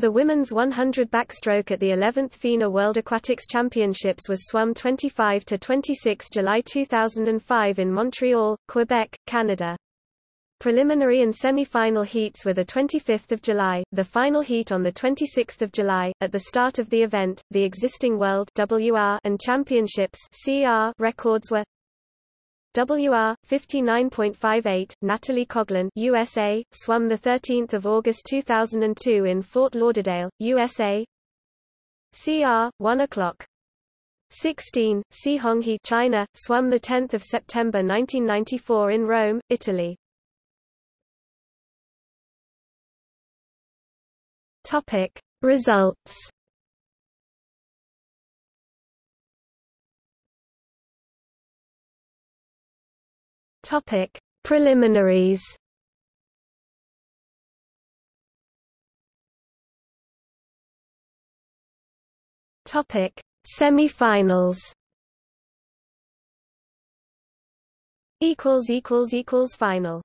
The women's 100 backstroke at the 11th FINA World Aquatics Championships was swum 25 to 26 July 2005 in Montreal, Quebec, Canada. Preliminary and semi-final heats were the 25th of July, the final heat on the 26th of July. At the start of the event, the existing world WR and championships CR records were WR 59.58 Natalie Coughlin USA swum the 13th of August 2002 in Fort Lauderdale USA CR 1 o'clock. 16 Cihong He China swum the 10th of September 1994 in Rome Italy. Topic. Results Topic: Preliminaries. Topic: Semi-finals. Equals equals equals final.